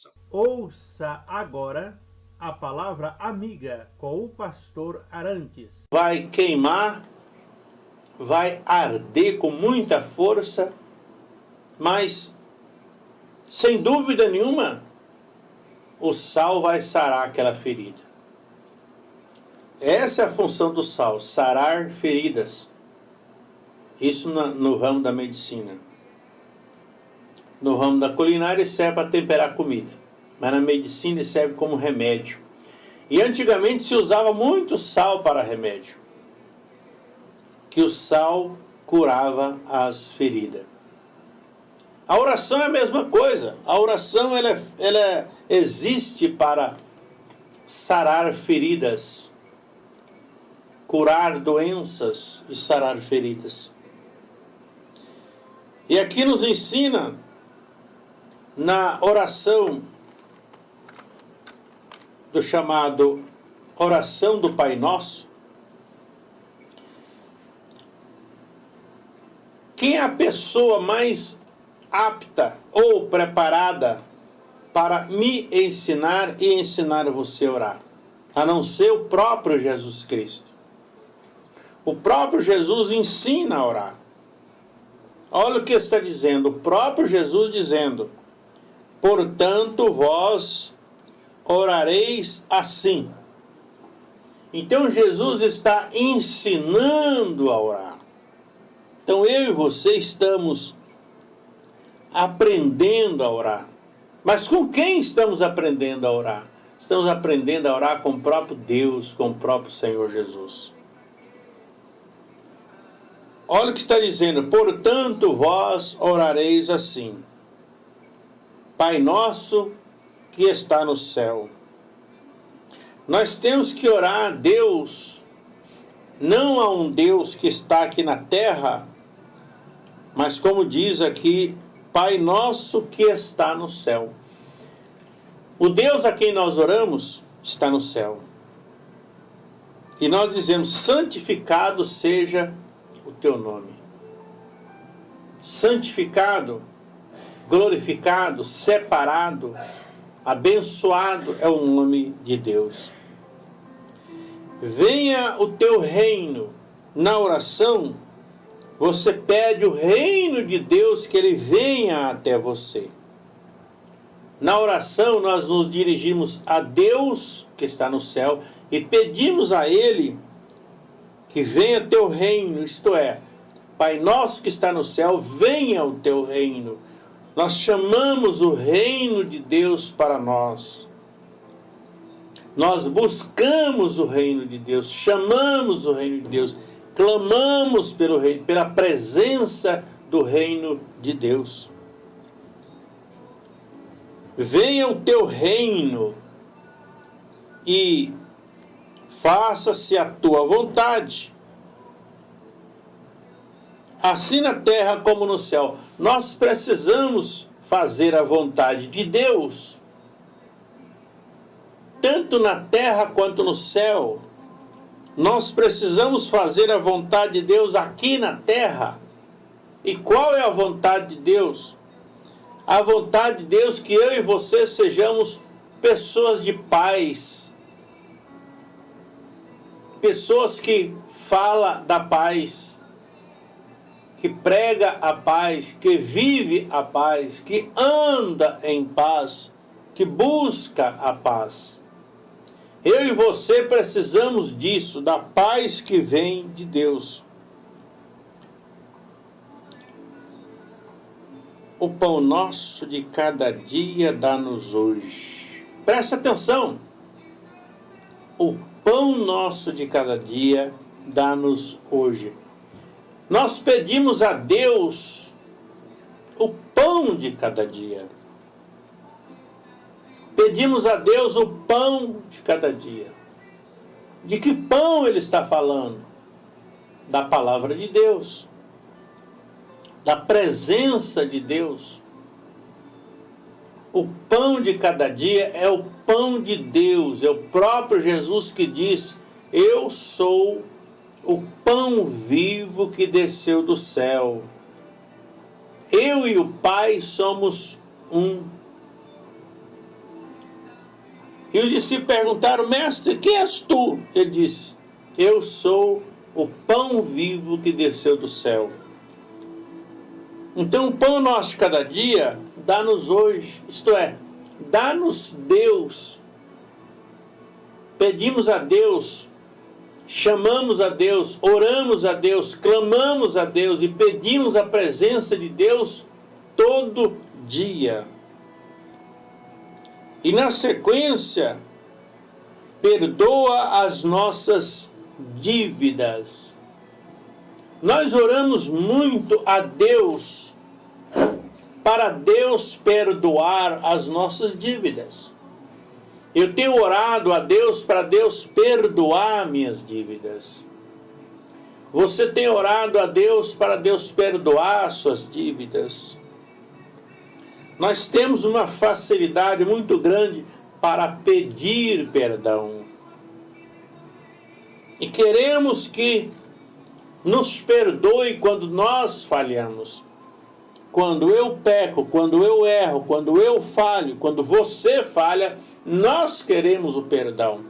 oração. Ouça agora a palavra amiga com o pastor Arantes. Vai queimar, vai arder com muita força, mas sem dúvida nenhuma o sal vai sarar aquela ferida. Essa é a função do sal, sarar feridas. Isso no ramo da medicina. No ramo da culinária serve para temperar comida, mas na medicina serve como remédio. E antigamente se usava muito sal para remédio, que o sal curava as feridas. A oração é a mesma coisa. A oração ela, ela existe para sarar feridas curar doenças e sarar feridas. E aqui nos ensina na oração do chamado oração do Pai Nosso, quem é a pessoa mais apta ou preparada para me ensinar e ensinar você a orar, a não ser o próprio Jesus Cristo. O próprio Jesus ensina a orar. Olha o que está dizendo, o próprio Jesus dizendo, portanto vós orareis assim. Então Jesus está ensinando a orar. Então eu e você estamos aprendendo a orar. Mas com quem estamos aprendendo a orar? Estamos aprendendo a orar com o próprio Deus, com o próprio Senhor Jesus. Olha o que está dizendo, portanto vós orareis assim. Pai nosso que está no céu. Nós temos que orar a Deus, não a um Deus que está aqui na terra, mas como diz aqui, Pai nosso que está no céu. O Deus a quem nós oramos está no céu. E nós dizemos, santificado seja o teu nome. Santificado, glorificado, separado, abençoado é o nome de Deus. Venha o teu reino. Na oração, você pede o reino de Deus que ele venha até você. Na oração, nós nos dirigimos a Deus que está no céu e pedimos a Ele que venha teu reino, isto é, Pai nosso que está no céu, venha o teu reino. Nós chamamos o reino de Deus para nós. Nós buscamos o reino de Deus, chamamos o reino de Deus, clamamos pelo reino, pela presença do reino de Deus. Venha o teu reino e faça-se a tua vontade, assim na terra como no céu. Nós precisamos fazer a vontade de Deus, tanto na terra quanto no céu. Nós precisamos fazer a vontade de Deus aqui na terra. E qual é a vontade de Deus? A vontade de Deus que eu e você sejamos pessoas de paz, pessoas que fala da paz, que prega a paz, que vive a paz, que anda em paz, que busca a paz. Eu e você precisamos disso, da paz que vem de Deus. O pão nosso de cada dia dá-nos hoje. Presta atenção. O pão nosso de cada dia, dá-nos hoje. Nós pedimos a Deus o pão de cada dia. Pedimos a Deus o pão de cada dia. De que pão ele está falando? Da palavra de Deus. Da presença de Deus. O pão de cada dia é o pão de Deus, é o próprio Jesus que diz: Eu sou o pão vivo que desceu do céu. Eu e o Pai somos um. E os discípulos perguntaram, mestre, quem és tu? Ele disse, eu sou o pão vivo que desceu do céu. Então o pão nosso de cada dia, dá-nos hoje, isto é, dá-nos Deus. Pedimos a Deus, chamamos a Deus, oramos a Deus, clamamos a Deus e pedimos a presença de Deus todo dia. E na sequência, perdoa as nossas dívidas. Nós oramos muito a Deus para Deus perdoar as nossas dívidas. Eu tenho orado a Deus para Deus perdoar minhas dívidas. Você tem orado a Deus para Deus perdoar suas dívidas. Nós temos uma facilidade muito grande para pedir perdão. E queremos que nos perdoe quando nós falhamos. Quando eu peco, quando eu erro, quando eu falho, quando você falha, nós queremos o perdão.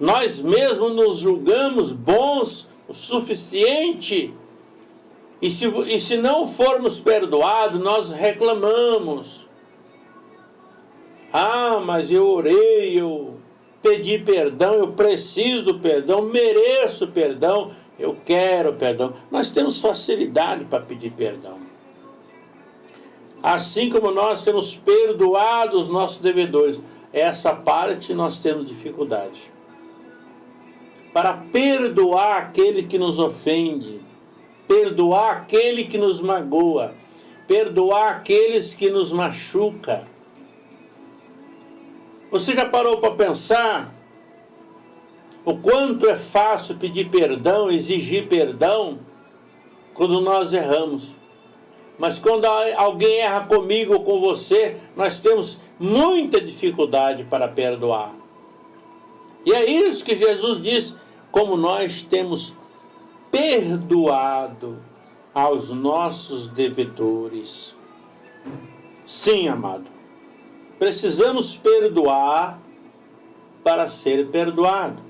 Nós mesmos nos julgamos bons o suficiente e se, e se não formos perdoados, nós reclamamos. Ah, mas eu orei, eu pedi perdão, eu preciso do perdão, mereço perdão, eu quero perdão. Nós temos facilidade para pedir perdão. Assim como nós temos perdoado os nossos devedores, essa parte nós temos dificuldade. Para perdoar aquele que nos ofende, perdoar aquele que nos magoa, perdoar aqueles que nos machuca. Você já parou para pensar o quanto é fácil pedir perdão, exigir perdão quando nós erramos? Mas quando alguém erra comigo ou com você, nós temos muita dificuldade para perdoar. E é isso que Jesus diz, como nós temos perdoado aos nossos devedores. Sim, amado, precisamos perdoar para ser perdoado.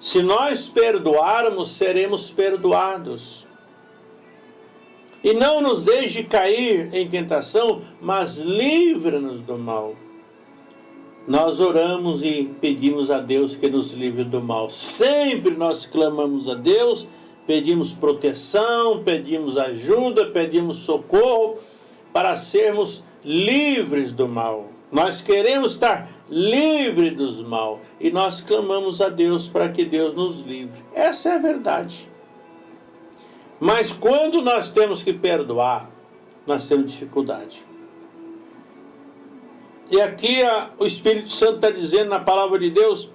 Se nós perdoarmos, seremos perdoados. E não nos deixe cair em tentação, mas livra-nos do mal nós oramos e pedimos a Deus que nos livre do mal. Sempre nós clamamos a Deus, pedimos proteção, pedimos ajuda, pedimos socorro para sermos livres do mal. Nós queremos estar livres dos mal e nós clamamos a Deus para que Deus nos livre. Essa é a verdade. Mas quando nós temos que perdoar, nós temos dificuldade. E aqui a, o Espírito Santo está dizendo na palavra de Deus,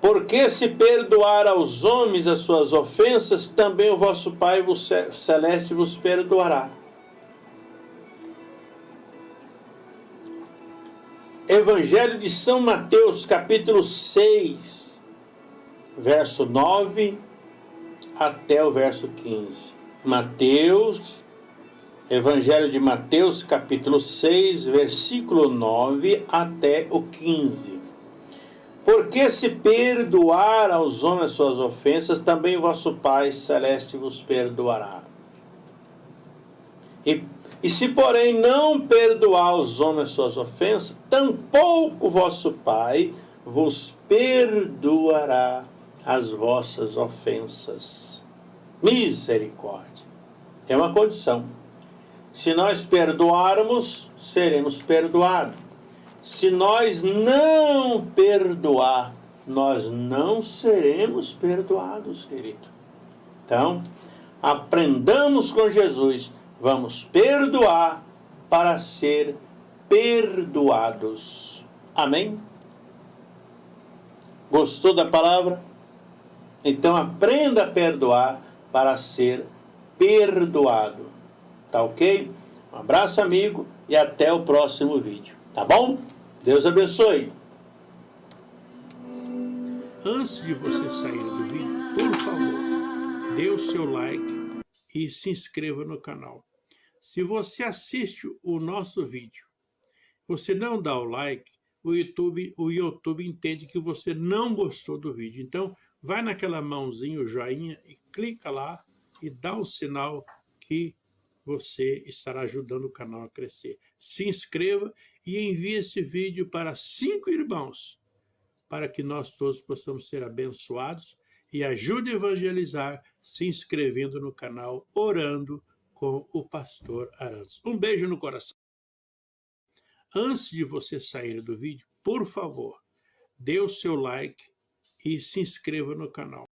porque se perdoar aos homens as suas ofensas, também o vosso Pai celeste vos perdoará. Evangelho de São Mateus, capítulo 6, verso 9 até o verso 15. Mateus Evangelho de Mateus, capítulo 6, versículo 9 até o 15. Porque se perdoar aos homens suas ofensas, também vosso Pai celeste vos perdoará. E, e se, porém, não perdoar aos homens suas ofensas, tampouco vosso Pai vos perdoará as vossas ofensas. Misericórdia. É uma condição. Se nós perdoarmos, seremos perdoados. Se nós não perdoar, nós não seremos perdoados, querido. Então, aprendamos com Jesus. Vamos perdoar para ser perdoados. Amém? Gostou da palavra? Então aprenda a perdoar para ser perdoado. Tá ok? Um abraço, amigo, e até o próximo vídeo. Tá bom? Deus abençoe. Antes de você sair do vídeo, por favor, dê o seu like e se inscreva no canal. Se você assiste o nosso vídeo você não dá o like, o YouTube, o YouTube entende que você não gostou do vídeo. Então, vai naquela mãozinha, o joinha, e clica lá e dá o um sinal que você estará ajudando o canal a crescer. Se inscreva e envie este vídeo para cinco irmãos, para que nós todos possamos ser abençoados e ajude a evangelizar se inscrevendo no canal Orando com o Pastor Arantes. Um beijo no coração. Antes de você sair do vídeo, por favor, dê o seu like e se inscreva no canal.